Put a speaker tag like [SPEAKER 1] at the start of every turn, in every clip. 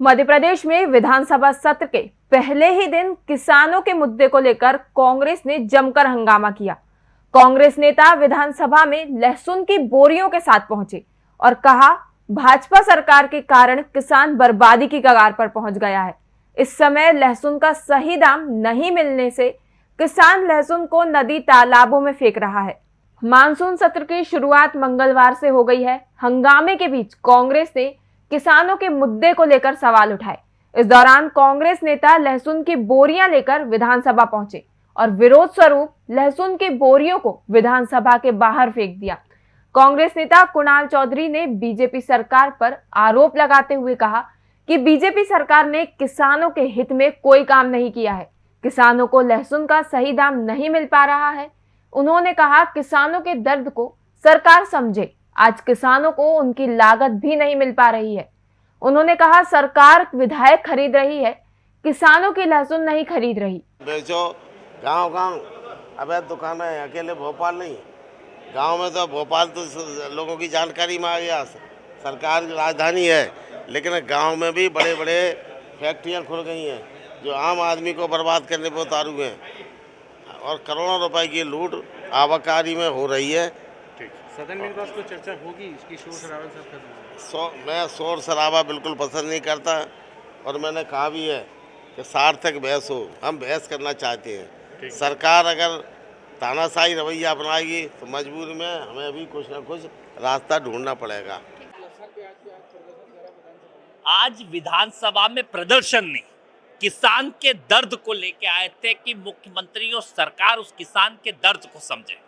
[SPEAKER 1] मध्य प्रदेश में विधानसभा सत्र के पहले ही दिन किसानों के मुद्दे को लेकर कांग्रेस ने जमकर हंगामा किया। कांग्रेस नेता विधानसभा में लहसुन की बोरियों के साथ पहुँचे और कहा, भाजपा सरकार के कारण किसान बर्बादी की कगार पर पहुँच गया है। इस समय लहसुन का सही दाम नहीं मिलने से किसान लहसुन को नदी तालाबों में फेंक रहा है। मानसून सत्र की शुरुआत मंगलवार से हो गई है। हंगामे के बीच कांग्रेस ने किसानों के मुद्दे को लेकर सवाल उठाए। इस दौरान कांग्रेस नेता लहसुन की बोरियाँ लेकर विधानसभा पहुँचे और विरोध स्वरूप लहसुन की बोरियों को विधानसभा के बाहर फेंक दिया। कांग्रेस नेता कुणाल चौधरी ने बीजेपी सरकार पर आरोप लगाते हुए कहा कि बीजेपी सरकार ने किसानों के हित में कोई काम नहीं किया है। किसानों को लहसुन का सही दाम नहीं मिल पा रहा है। उन्होंने कहा, किसानों के दर्द को सरकार समझे। आज किसानों को उनकी लागत भी नहीं मिल पा रही है। उन्होंने कहा, सरकार विधायक खरीद रही है, किसानों की लहसुन नहीं खरीद रही।
[SPEAKER 2] बेचो गाँव गाँव अवैध दुकान है, अकेले भोपाल नहीं। गाँव में तो भोपाल तो लोगों की जानकारी में आ गया। सरकार की राजधानी है, लेकिन गाँव में भी बड़े बड़े फैक्ट्रियाँ खुल गई हैं, जो आम आदमी को बर्बाद करने पर उतारू हैं। और करोड़ों रुपए की लूट, आवाकारी में हो रही है।
[SPEAKER 3] सदन में तो चर्चा होगी? इसकी शोर शराबा सब खत्म
[SPEAKER 2] सो मैं शोर शराबा बिल्कुल पसंद नहीं करता और मैंने कहा भी है कि सार्थक बहस हो। हम बहस करना चाहते हैं। सरकार अगर तानाशाही रवैया अपनाएगी तो मजबूरी में हमें भी कुछ ना कुछ रास्ता ढूंढना पड़ेगा।
[SPEAKER 4] आज विधानसभा में प्रदर्शन नहीं। किसान के दर्द को लेके आए थे कि मुख्यमंत्री और सरकार उस किसान के दर्द को समझे।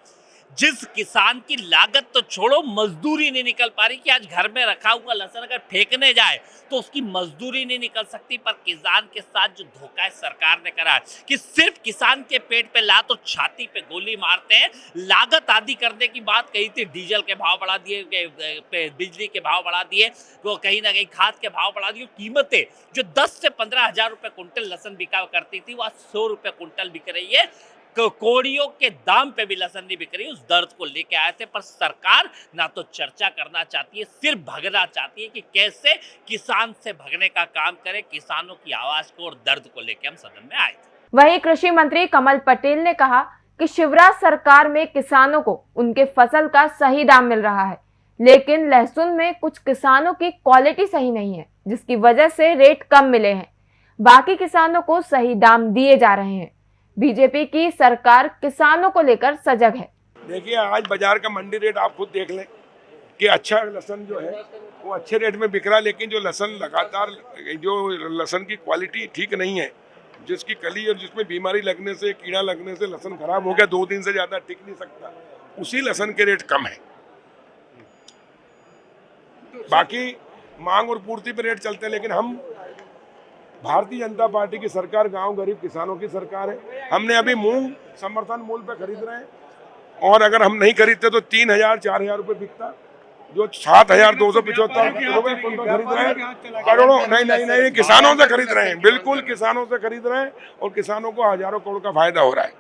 [SPEAKER 4] जिस किसान की लागत तो छोड़ो, मजदूरी नहीं निकल पा रही कि आज घर में रखा हुआ लहसन अगर फेंकने जाए तो उसकी मजदूरी नहीं निकल सकती। पर किसान के साथ जो धोखा है सरकार ने करा है कि सिर्फ़ किसान के पेट पे ला तो छाती पे गोली मारते हैं। लागत आदि करने की बात कही थी, डीजल के भाव बढ़ा दिए बिजली के भाव बढ़ा दिए, वो कहीं ना कहीं खाद के भाव बढ़ा दिए। कीमतें जो दस से पंद्रह हज़ार रुपये कुंटल लहसन बिका करती थी, वो आज सौ रुपये कुंटल बिक रही है। कोड़ियों के दाम पे भी लहसन नहीं बिक रही, उस दर्द को लेके आए थे, पर सरकार ना तो चर्चा करना चाहती है सिर्फ़ भगना चाहती है कि कैसे किसान से भगने का काम करे, किसानों की आवाज़ को और दर्द को लेके हम सदन में आए थे।
[SPEAKER 1] वहीं कृषि मंत्री कमल पटेल ने कहा कि शिवराज सरकार में किसानों को उनके फ़सल का सही दाम मिल रहा है, लेकिन लहसुन में कुछ किसानों की क्वालिटी सही नहीं है, जिसकी वजह से रेट कम मिले हैं। बाकी किसानों को सही दाम दिए जा रहे हैं। बीजेपी की सरकार किसानों को लेकर सजग है।
[SPEAKER 5] देखिए, आज बाज़ार का मंडी रेट आप खुद देख लें कि अच्छा लहसन जो है, वो अच्छे रेट में बिक रहा लेकिन जो लहसन लगातार, जो लहसन की क्वालिटी ठीक नहीं है, जिसकी कली और जिसमें बीमारी लगने से, कीड़ा लगने से लहसन खराब हो गया, दो दिन से ज़्यादा टिक नहीं सकता, उसी लहसन के रेट कम है। बाकी मांग और पूर्ति पे रेट चलते हैं, लेकिन हम भारतीय जनता पार्टी की सरकार गाँव गरीब किसानों की सरकार है। हमने अभी मूंग समर्थन मूल्य पे खरीद रहे हैं। और अगर हम नहीं खरीदते तो तीन हज़ार, चार हज़ार रुपये बिकता। जो सात हज़ार दो सौ पिछहत्तर रूपए खरीद रहे हैं। करोड़ों नहीं नहीं नहीं, किसानों से खरीद रहे हैं। बिल्कुल किसानों से खरीद रहे हैं। और किसानों को हज़ारों करोड़ का फ़ायदा हो रहा है।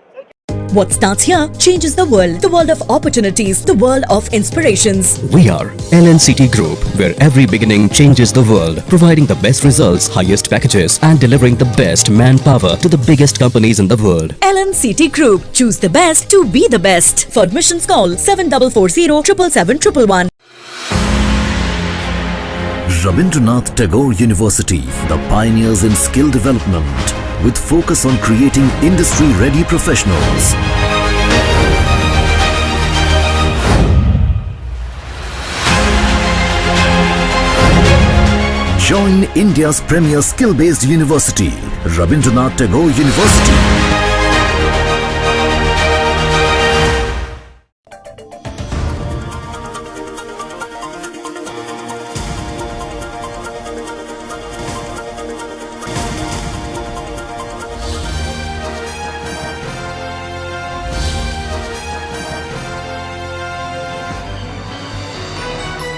[SPEAKER 6] What starts here changes the world. The world of opportunities. The world of inspirations.
[SPEAKER 7] We are LNCT Group, where every beginning changes the world. Providing the best results, highest packages and delivering the best manpower to the biggest companies in the world.
[SPEAKER 6] LNCT Group. Choose the best to be the best. For admissions call 7440 777
[SPEAKER 8] Rabindranath Tagore University, the pioneers in skill development with focus on creating industry-ready professionals. Join India's premier skill-based university, Rabindranath Tagore University.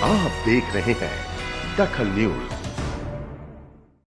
[SPEAKER 9] आप देख रहे हैं दखल news.